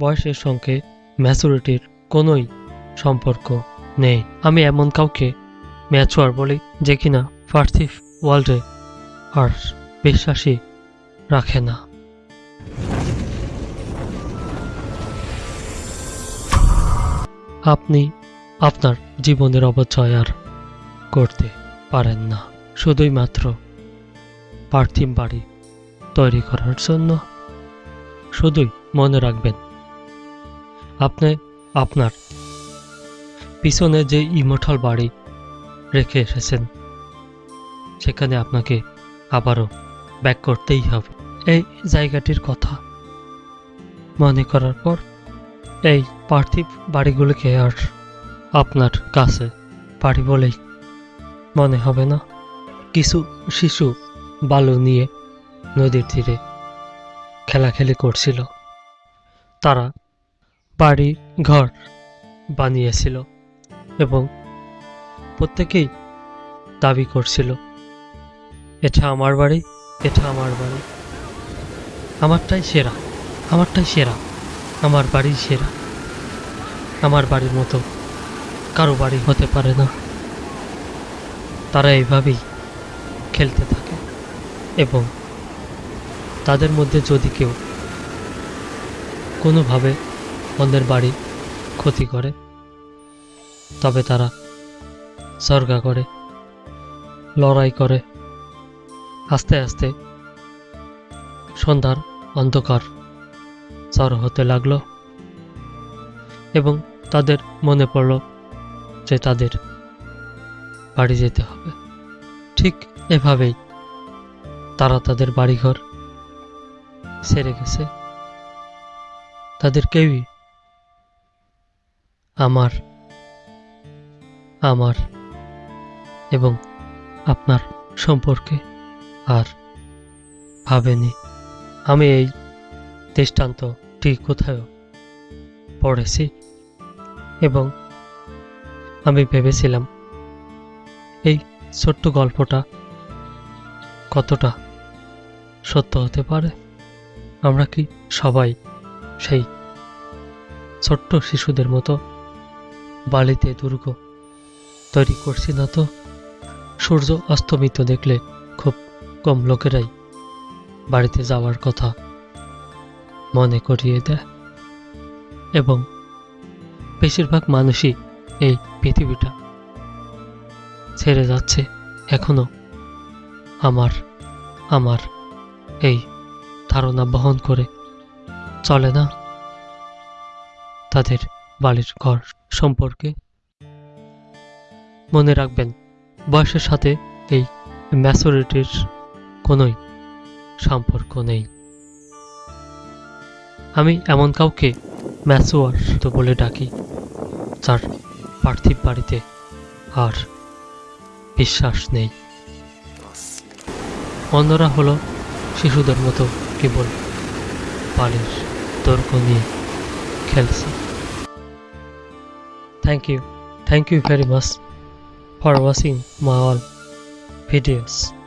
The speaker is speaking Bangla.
বয়সের সঙ্গে ম্যাচুরিটির কোনোই সম্পর্ক নেই। আমি এমন কাউকে ম্যাচুয়ার বলি যে কিনা পার্থিব ওয়ার্ল্ডে আর বিশ্বাসী রাখে না। আপনি আপনার জীবনের অপচয় আর করতে পারেন না। শুধুই মাত্র পার্থিব বাড়ি তৈরি করার জন্য। শুধুই মনে রাখবেন আপনি, আপনার। পিছনে যে ইমোঠাল বাড়ি রেখে এসেছেন, সেখানে আপনাকে আবারও ব্যাক করতেই হবে। এই জায়গাটির কথা মনে করার পর এই পার্থিব বাড়িগুলোকে আর আপনার কাছে বাড়ি বলেই মনে হবে না। কিছু শিশু বালু নিয়ে নদীর তীরে খেলাখেলি করছিল। তারা বাড়ি, ঘর বানিয়েছিল এবং প্রত্যেকেই দাবি করছিল, এটা আমার বাড়ি, এটা আমার বাড়ি। আমারটাই সেরা আমারটাই সেরা, আমার বাড়ি সেরা। আমার বাড়ির মতো কারও বাড়ি হতে পারে না। তারা এইভাবেই খেলতে থাকে এবং তাদের মধ্যে যদি কেউ কোনোভাবে অন্যের বাড়ি ক্ষতি করে। তবে তারা সর্গা করে, লড়াই করে। আস্তে আস্তে সন্ধ্যার অন্ধকার চর হতে লাগল এবং তাদের মনে পড়ল যে তাদের বাড়ি যেতে হবে। ঠিক এভাবেই তারা তাদের বাড়িঘর সেরে গেছে। তাদের কেউই আমার আমার এবং আপনার সম্পর্কে আর ভাবেনি। আমি এই দৃষ্টান্তটি কোথাও পড়েছি এবং আমি ভেবেছিলাম এই ছোট্ট গল্পটা কতটা সত্য হতে পারে। আমরা কি সবাই সেই ছোট্ট শিশুদের মতো বালিতে দুর্গ। তৈরি করছি না তো? সূর্য অস্তমিত দেখলে খুব কম লোকেরাই বাড়িতে যাওয়ার কথা মনে করিয়ে দেয়। এবং বেশিরভাগ মানুষই এই পৃথিবীটা ছেড়ে যাচ্ছে এখনও। আমার আমার এই ধারণা বহন করে চলে না? তাদের বাড়ির ঘর সম্পর্কে। মনে রাখবেন, বয়সের সাথে এই ম্যাচুরিটির কোনোই সম্পর্ক নেই। আমি এমন কাউকে ম্যাচুয়ার তো বলে ডাকি, যার পার্থিব বাড়িতে আর বিশ্বাস নেই। অন্যরা হলো শিশুদের মতো কেবল বালির তর্ক নিয়ে খেলছে। Thank you. Thank you very much for watching my all videos.